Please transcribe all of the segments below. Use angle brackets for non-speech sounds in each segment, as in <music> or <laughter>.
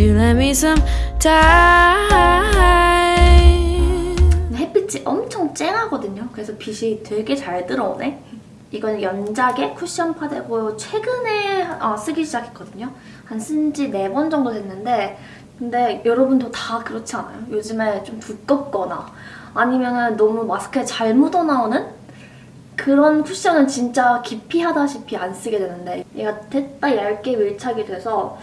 you let me some time? 햇빛이 엄청 쨍하거든요. 그래서 빛이 되게 잘 들어오네. 이건 연작의 쿠션 파데고 최근에 어, 쓰기 시작했거든요. 한 쓴 지 네 번 정도 됐는데 근데 여러분도 다 그렇지 않아요? 요즘에 좀 두껍거나 아니면 너무 마스크에 잘 묻어나오는 그런 쿠션은 진짜 기피하다시피 안 쓰게 되는데 얘가 됐다 얇게 밀착이 돼서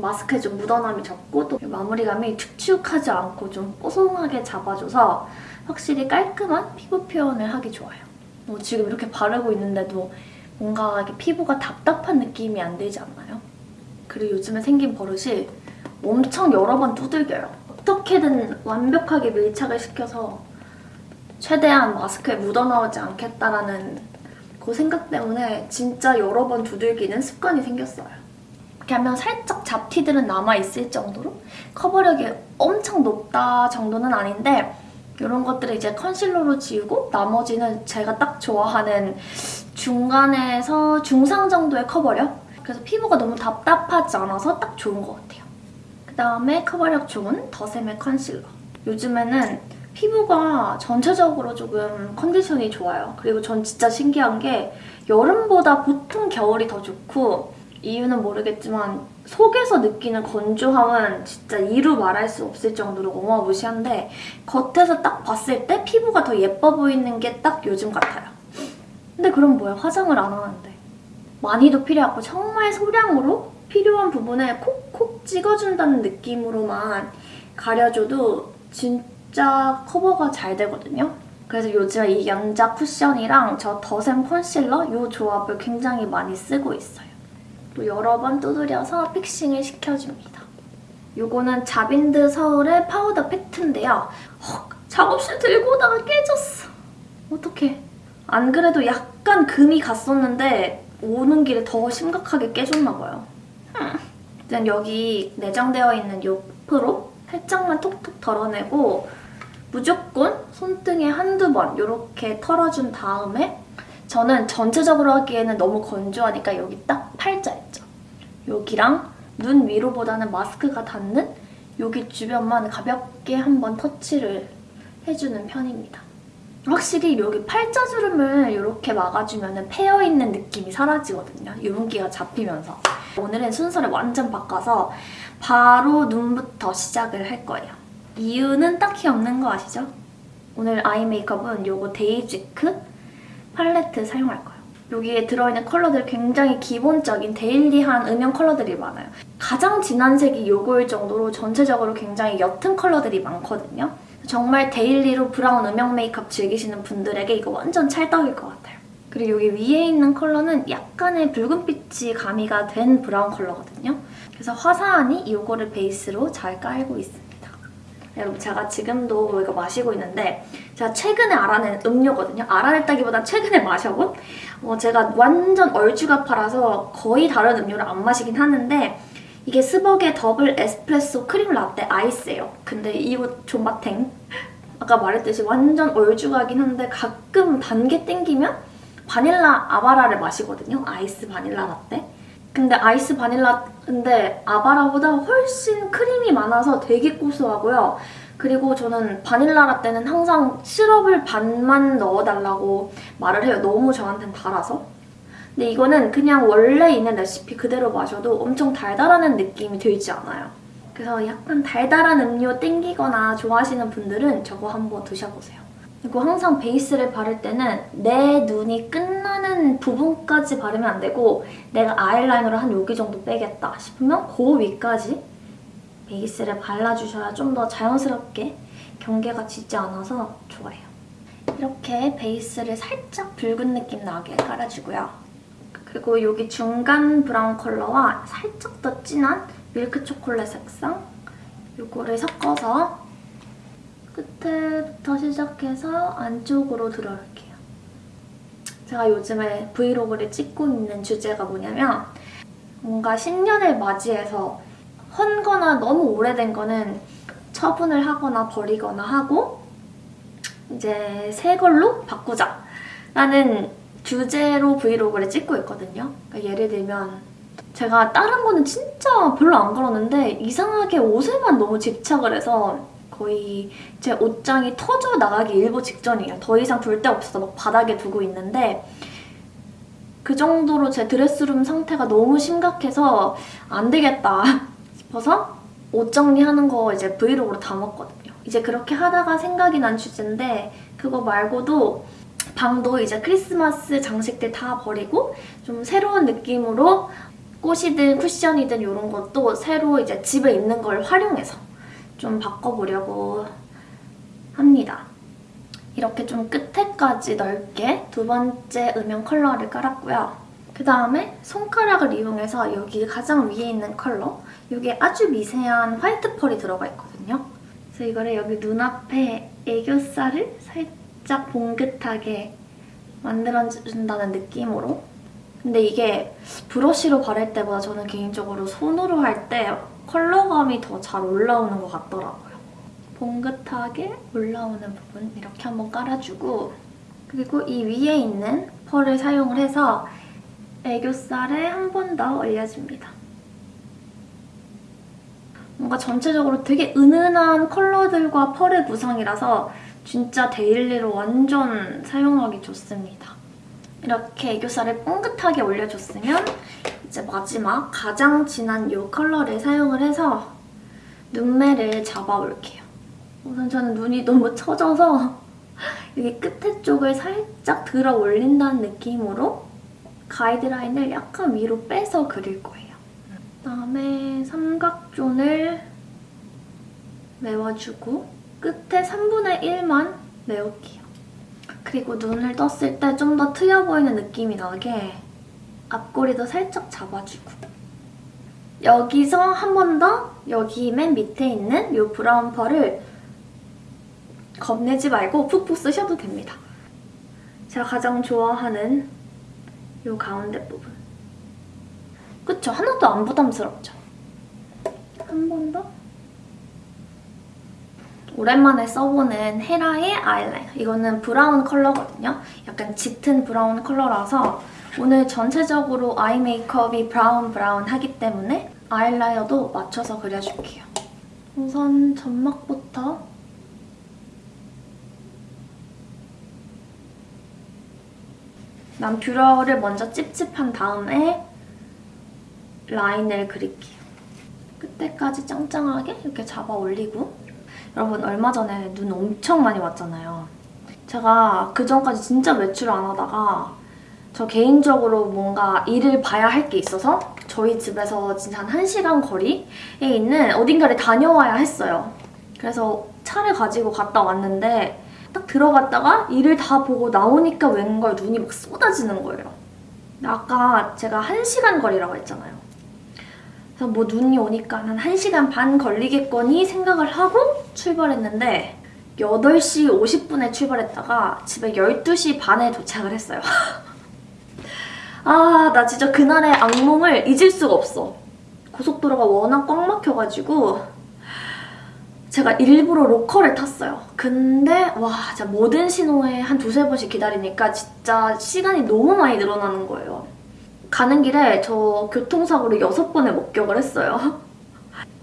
마스크에 좀 묻어남이 적고 또 마무리감이 축축하지 않고 좀 뽀송하게 잡아줘서 확실히 깔끔한 피부 표현을 하기 좋아요. 뭐 지금 이렇게 바르고 있는데도 뭔가 이렇게 피부가 답답한 느낌이 안 들지 않나요? 그리고 요즘에 생긴 버릇이 엄청 여러 번 두들겨요. 어떻게든 완벽하게 밀착을 시켜서 최대한 마스크에 묻어나오지 않겠다라는 그 생각 때문에 진짜 여러 번 두들기는 습관이 생겼어요. 이렇게 하면 살짝 잡티들은 남아있을 정도로 커버력이 엄청 높다 정도는 아닌데 이런 것들을 이제 컨실러로 지우고 나머지는 제가 딱 좋아하는 중간에서 중상 정도의 커버력? 그래서 피부가 너무 답답하지 않아서 딱 좋은 것 같아요. 그다음에 커버력 좋은 더샘의 컨실러. 요즘에는 피부가 전체적으로 조금 컨디션이 좋아요. 그리고 전 진짜 신기한 게 여름보다 보통 겨울이 더 좋고 이유는 모르겠지만 속에서 느끼는 건조함은 진짜 이루 말할 수 없을 정도로 어마무시한데 겉에서 딱 봤을 때 피부가 더 예뻐 보이는 게 딱 요즘 같아요. 근데 그럼 뭐야? 화장을 안 하는데. 많이도 필요하고 정말 소량으로 필요한 부분에 콕콕 찍어준다는 느낌으로만 가려줘도 진짜 커버가 잘 되거든요. 그래서 요즘 이 연작 쿠션이랑 저 더샘 컨실러 이 조합을 굉장히 많이 쓰고 있어요. 또 여러 번 두드려서 fixing을 시켜줍니다. 이거는 자빈드 서울의 파우더 팩트인데요. 헉, 작업실 들고 오다가 깨졌어. 어떡해. 안 그래도 약간 금이 갔었는데 오는 길에 더 심각하게 깨졌나 봐요. 일단 여기 내장되어 있는 이 프로 살짝만 톡톡 덜어내고 무조건 손등에 한두 번 이렇게 털어준 다음에 저는 전체적으로 하기에는 너무 건조하니까 여기 딱 팔자 있죠? 여기랑 눈 위로보다는 마스크가 닿는 여기 주변만 가볍게 한번 터치를 해주는 편입니다. 확실히 여기 팔자주름을 이렇게 막아주면 패여있는 느낌이 사라지거든요. 유분기가 잡히면서. 오늘은 순서를 완전 바꿔서 바로 눈부터 시작을 할 거예요. 이유는 딱히 없는 거 아시죠? 오늘 아이 메이크업은 이거 데이지크 팔레트 사용할 거예요. 여기에 들어있는 컬러들 굉장히 기본적인 daily한 음영 컬러들이 많아요. 가장 진한 색이 이거일 정도로 전체적으로 굉장히 옅은 컬러들이 많거든요. 정말 daily로 브라운 음영 메이크업 즐기시는 분들에게 이거 완전 찰떡일 것 같아요. 그리고 여기 위에 있는 컬러는 약간의 붉은빛이 가미가 된 브라운 컬러거든요. 그래서 화사하니 이거를 베이스로 잘 깔고 있습니다. 여러분 제가 지금도 이거 마시고 있는데 제가 최근에 알아낸 음료거든요. 알아냈다기보다 최근에 마셔본? 어, 제가 완전 얼죽아파라서 거의 다른 음료를 안 마시긴 하는데 이게 스벅의 더블 에스프레소 크림 라떼 아이스예요. 근데 이거 존맛탱. 아까 말했듯이 완전 얼죽하긴 한데 가끔 단게 땡기면 바닐라 아바라를 마시거든요. 아이스 바닐라 라떼. 근데 아이스 바닐라인데 아바라보다 훨씬 크림이 많아서 되게 고소하고요. 그리고 저는 바닐라 라떼는 항상 시럽을 반만 넣어달라고 말을 해요. 너무 저한텐 달아서. 근데 이거는 그냥 원래 있는 레시피 그대로 마셔도 엄청 달달하는 느낌이 들지 않아요. 그래서 약간 달달한 음료 땡기거나 좋아하시는 분들은 저거 한번 드셔보세요. 그리고 항상 베이스를 바를 때는 내 눈이 끝나는 부분까지 바르면 안 되고 내가 아이라이너를 한 여기 정도 빼겠다 싶으면 그 위까지 베이스를 발라주셔야 좀 더 자연스럽게 경계가 지지 않아서 좋아요. 이렇게 베이스를 살짝 붉은 느낌 나게 깔아주고요. 그리고 여기 중간 브라운 컬러와 살짝 더 진한 밀크 초콜릿 색상 이거를 섞어서 끝에부터 시작해서 안쪽으로 들어올게요. 제가 요즘에 브이로그를 찍고 있는 주제가 뭐냐면 뭔가 신년을 맞이해서 헌 거나 너무 오래된 거는 처분을 하거나 버리거나 하고 이제 새 걸로 바꾸자 라는 주제로 브이로그를 찍고 있거든요. 그러니까 예를 들면 제가 다른 거는 진짜 별로 안 걸었는데 이상하게 옷에만 너무 집착을 해서 거의 제 옷장이 터져 나가기 일보 직전이에요. 더 이상 둘 데 없어서 막 바닥에 두고 있는데 그 정도로 제 드레스룸 상태가 너무 심각해서 안 되겠다 <laughs> 싶어서 옷 정리하는 거 이제 브이로그로 담았거든요. 이제 그렇게 하다가 생각이 난 주제인데 그거 말고도 방도 이제 크리스마스 장식들 다 버리고 좀 새로운 느낌으로 꽃이든 쿠션이든 이런 것도 새로 이제 집에 있는 걸 활용해서 좀 바꿔보려고 합니다. 이렇게 좀 끝에까지 넓게 두 번째 음영 컬러를 깔았고요. 그 다음에 손가락을 이용해서 여기 가장 위에 있는 컬러 이게 아주 미세한 화이트 펄이 들어가 있거든요. 그래서 이거를 여기 눈앞에 애교살을 살짝 봉긋하게 만들어준다는 느낌으로 근데 이게 브러쉬로 바를 때보다 저는 개인적으로 손으로 할 때 컬러감이 더 잘 올라오는 것 같더라고요. 봉긋하게 올라오는 부분 이렇게 한번 깔아주고 그리고 이 위에 있는 펄을 사용을 해서 애교살에 한 번 더 올려줍니다. 뭔가 전체적으로 되게 은은한 컬러들과 펄의 구성이라서 진짜 daily로 완전 사용하기 좋습니다. 이렇게 애교살을 뽕긋하게 올려줬으면 이제 마지막 가장 진한 이 컬러를 사용을 해서 눈매를 잡아줄게요. 우선 저는 눈이 너무 처져서 <laughs> 여기 끝에 쪽을 살짝 들어 올린다는 느낌으로 가이드라인을 약간 위로 빼서 그릴 거예요. 그다음에 삼각존을 메워주고 끝에 3분의 1만 메울게요. 그리고 눈을 떴을 때 좀 더 트여 보이는 느낌이 나게 앞꼬리도 살짝 잡아주고 여기서 한 번 더 여기 맨 밑에 있는 이 브라운 펄을 겁내지 말고 푹푹 쓰셔도 됩니다. 제가 가장 좋아하는 이 가운데 부분. 그쵸? 하나도 안 부담스럽죠? 한 번 더. 오랜만에 써보는 헤라의 아이라이너. 이거는 브라운 컬러거든요. 약간 짙은 브라운 컬러라서 오늘 전체적으로 아이 메이크업이 브라운 브라운 하기 때문에 아이라이너도 맞춰서 그려줄게요. 우선 점막부터 난 뷰러를 먼저 찝찝한 다음에 라인을 그릴게요. 끝에까지 짱짱하게 이렇게 잡아 올리고 여러분 얼마 전에 눈 엄청 많이 왔잖아요. 제가 그전까지 진짜 외출 안 하다가 저 개인적으로 뭔가 일을 봐야 할 게 있어서 저희 집에서 진짜 한 1시간 거리에 있는 어딘가를 다녀와야 했어요. 그래서 차를 가지고 갔다 왔는데 딱 들어갔다가 일을 다 보고 나오니까 웬걸 눈이 막 쏟아지는 거예요. 아까 제가 1시간 거리라고 했잖아요. 그래서 뭐 눈이 오니까 한 1시간 반 걸리겠거니 생각을 하고 출발했는데 8시 50분에 출발했다가 집에 12시 반에 도착을 했어요. <laughs> 아, 나 진짜 그날의 악몽을 잊을 수가 없어. 고속도로가 워낙 꽉 막혀가지고 제가 일부러 로컬을 탔어요. 근데 와 진짜 모든 신호에 한 두세 번씩 기다리니까 진짜 시간이 너무 많이 늘어나는 거예요. 가는 길에 저 교통사고를 여섯 번에 목격을 했어요. <laughs>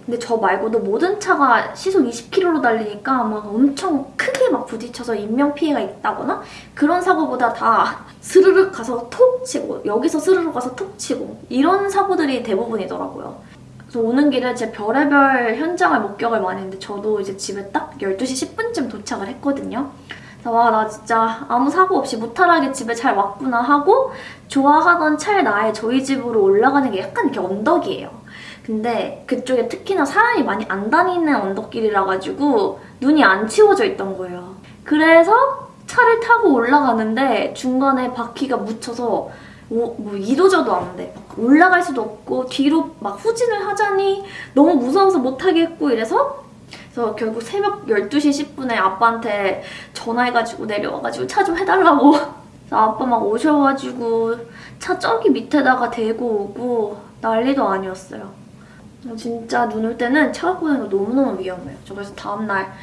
근데 저 말고도 모든 차가 시속 20km로 달리니까 막 엄청 크게 막 부딪혀서 인명피해가 있다거나 그런 사고보다 다 <laughs> 스르륵 가서 톡 치고 여기서 스르륵 가서 톡 치고 이런 사고들이 대부분이더라고요. 그래서 오는 길에 제 별의별 현장을 목격을 많이 했는데 저도 이제 집에 딱 12시 10분쯤 도착을 했거든요. 와 나 진짜 아무 사고 없이 무탈하게 집에 잘 왔구나 하고 좋아하던 차에 나의 저희 집으로 올라가는 게 약간 이렇게 언덕이에요. 근데 그쪽에 특히나 사람이 많이 안 다니는 언덕길이라 가지고 눈이 안 치워져 있던 거예요. 그래서 차를 타고 올라가는데 중간에 바퀴가 묻혀서 오, 뭐 이도저도 안 돼. 올라갈 수도 없고 뒤로 막 후진을 하자니 너무 무서워서 못하겠고 이래서 그래서 결국 새벽 12시 10분에 아빠한테 전화해가지고 내려와가지고 차 좀 해달라고 그래서 아빠 막 오셔가지고 차 저기 밑에다가 대고 오고 난리도 아니었어요. 진짜 눈 올 때는 차 갖고 다니는 거 너무너무 위험해요. 저 그래서 다음날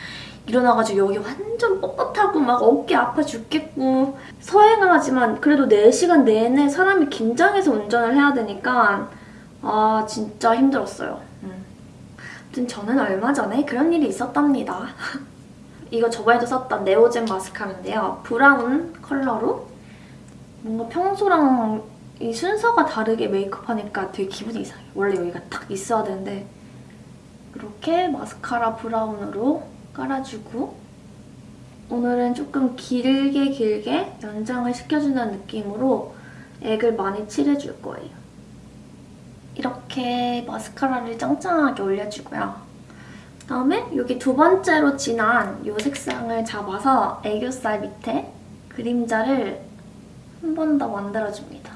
일어나가지고 여기 완전 뻣뻣하고 막 어깨 아파 죽겠고 서행을 하지만 그래도 4시간 내내 사람이 긴장해서 운전을 해야 되니까 아 진짜 힘들었어요. 음. 아무튼 저는 얼마 전에 그런 일이 있었답니다. <laughs> 이거 저번에도 썼던 네오젠 마스카라인데요. 브라운 컬러로 뭔가 평소랑 이 순서가 다르게 메이크업하니까 되게 기분이 이상해요. 원래 여기가 딱 있어야 되는데 이렇게 마스카라 브라운으로 깔아주고 오늘은 조금 길게 길게 연장을 시켜준다는 느낌으로 액을 많이 칠해줄 거예요. 이렇게 마스카라를 짱짱하게 올려주고요. 그다음에 여기 두 번째로 진한 이 색상을 잡아서 애교살 밑에 그림자를 한 번 더 만들어줍니다.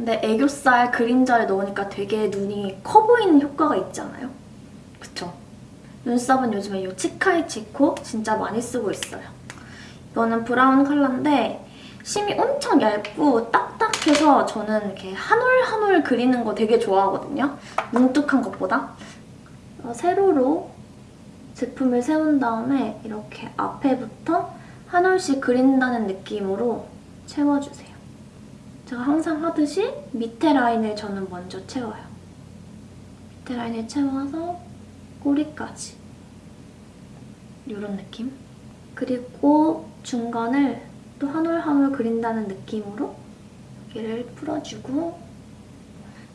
근데 애교살 그림자를 넣으니까 되게 눈이 커 보이는 효과가 있잖아요. 그쵸? 눈썹은 요즘에 이 치카이 치코 진짜 많이 쓰고 있어요. 이거는 브라운 컬러인데 심이 엄청 얇고 딱딱해서 저는 이렇게 한 올 한 올 그리는 거 되게 좋아하거든요. 뭉툭한 것보다. 어, 세로로 제품을 세운 다음에 이렇게 앞에부터 한 올씩 그린다는 느낌으로 채워주세요. 제가 항상 하듯이 밑에 라인을 저는 먼저 채워요. 밑에 라인을 채워서 꼬리까지. 이런 느낌. 그리고 중간을 또 한 올 한 올 그린다는 느낌으로 여기를 풀어주고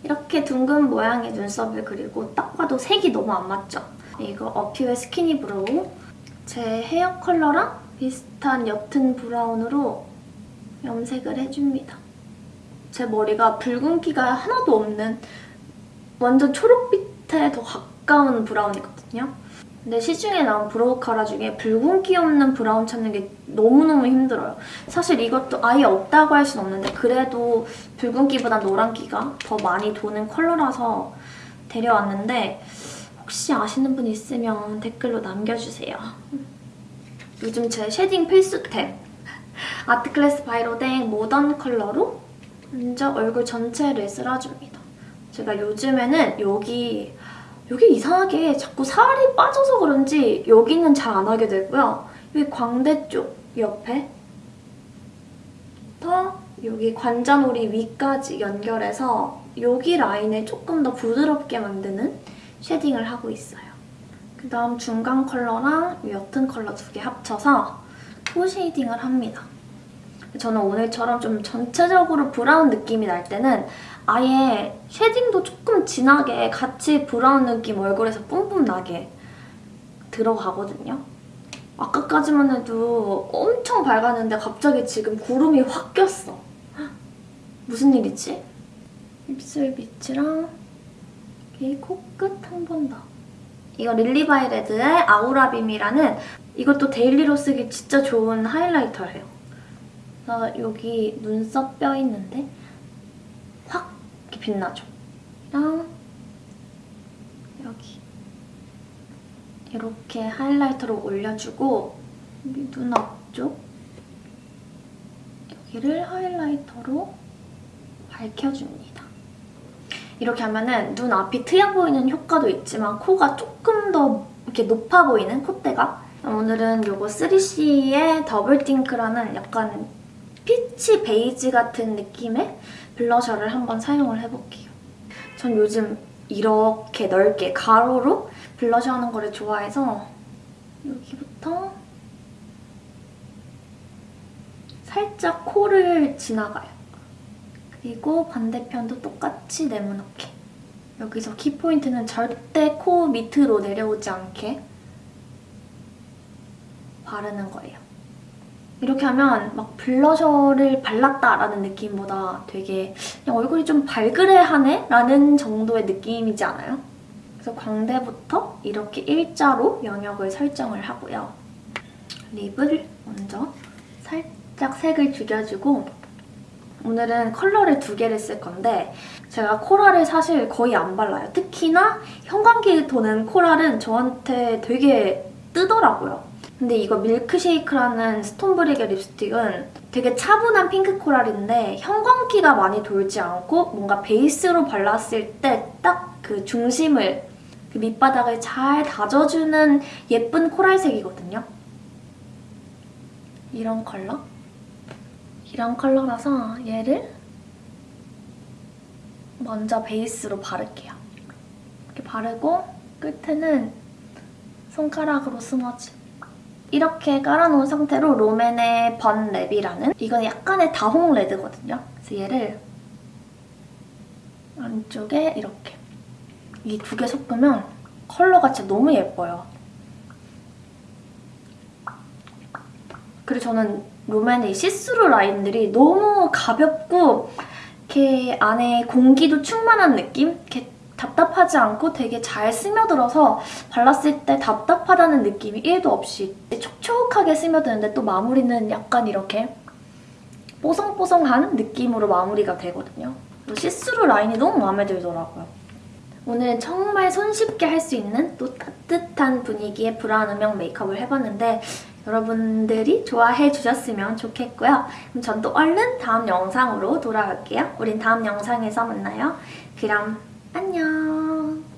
이렇게 둥근 모양의 눈썹을 그리고 딱 봐도 색이 너무 안 맞죠? 이거 어퓨의 스키니 브로우 제 헤어 컬러랑 비슷한 옅은 브라운으로 염색을 해줍니다. 제 머리가 붉은기가 하나도 없는 완전 초록빛에 더 가까운 브라운이거든요. 근데 시중에 나온 brow cara 중에 붉은기 없는 브라운 찾는 게 너무너무 힘들어요. 사실 이것도 아예 없다고 할 순 없는데 그래도 붉은기보다 노란기가 더 많이 도는 컬러라서 데려왔는데 혹시 아시는 분 있으면 댓글로 남겨주세요. 요즘 제 shading 필수템 <laughs> 아트클래스 바이로댕 모던 컬러로 먼저 얼굴 전체를 쓸어줍니다. 제가 요즘에는 여기 여기 이상하게 자꾸 살이 빠져서 그런지 여기는 잘 안 하게 되고요. 여기 광대 쪽 옆에 더 여기 관자놀이 위까지 연결해서 여기 라인을 조금 더 부드럽게 만드는 shading을 하고 있어요. 그 다음 중간 컬러랑 옅은 컬러 두 개 합쳐서 또 shading을 합니다. 저는 오늘처럼 좀 전체적으로 브라운 느낌이 날 때는 아예 shading도 조금 진하게 같이 브라운 느낌 얼굴에서 뿜뿜 나게 들어가거든요. 아까까지만 해도 엄청 밝았는데 갑자기 지금 구름이 확 꼈어. 무슨 일이지? 입술 밑이랑 여기 코끝 한 번 더. 이거 릴리바이레드의 아우라빔이라는 이것도 daily로 쓰기 진짜 좋은 highlighter예요. 그래서 여기 눈썹 뼈 있는데 확 빛나죠. 그냥 여기 이렇게 highlighter로 올려주고 여기 눈 앞쪽 여기를 highlighter로 밝혀줍니다. 이렇게 하면은 눈 앞이 트여 보이는 효과도 있지만 코가 조금 더 이렇게 높아 보이는 콧대가 오늘은 이거 3CE의 Double Think라는 약간 peach 베이지 같은 느낌의 블러셔를 한번 사용을 해볼게요. 전 요즘 이렇게 넓게 가로로 블러셔 하는 거를 좋아해서 여기부터 살짝 코를 지나가요. 그리고 반대편도 똑같이 네모나게. 여기서 키포인트는 절대 코 밑으로 내려오지 않게 바르는 거예요. 이렇게 하면 막 블러셔를 발랐다라는 느낌보다 되게 그냥 얼굴이 좀 발그레하네? 라는 정도의 느낌이지 않아요? 그래서 광대부터 이렇게 일자로 영역을 설정을 하고요. 립을 먼저 살짝 색을 죽여주고 오늘은 컬러를 두 개를 쓸 건데 제가 코랄을 사실 거의 안 발라요. 특히나 형광기 도는 코랄은 저한테 되게 뜨더라고요. 근데 이거 밀크쉐이크라는 스톤브릭의 립스틱은 되게 차분한 핑크 코랄인데 형광기가 많이 돌지 않고 뭔가 베이스로 발랐을 때 딱 그 중심을 그 밑바닥을 잘 다져주는 예쁜 코랄색이거든요. 이런 컬러? 이런 컬러라서 얘를 먼저 베이스로 바를게요. 이렇게 바르고 끝에는 손가락으로 smudge. 이렇게 깔아놓은 상태로 롬앤의 번 랩이라는 이건 약간의 다홍 레드거든요. 그래서 얘를 안쪽에 이렇게 이 두 개 섞으면 컬러가 진짜 너무 예뻐요. 그리고 저는 롬앤의 이 시스루 라인들이 너무 가볍고 이렇게 안에 공기도 충만한 느낌? 이렇게 답답하지 않고 되게 잘 스며들어서 발랐을 때 답답하다는 느낌이 1도 없이 촉촉하게 스며드는데 또 마무리는 약간 이렇게 뽀송뽀송한 느낌으로 마무리가 되거든요. 시스루 라인이 너무 마음에 들더라고요. 오늘은 정말 손쉽게 할 수 있는 또 따뜻한 분위기의 브라운 음영 메이크업을 해봤는데 여러분들이 좋아해 주셨으면 좋겠고요. 그럼 전 또 얼른 다음 영상으로 돌아갈게요. 우린 다음 영상에서 만나요. 그럼 안녕.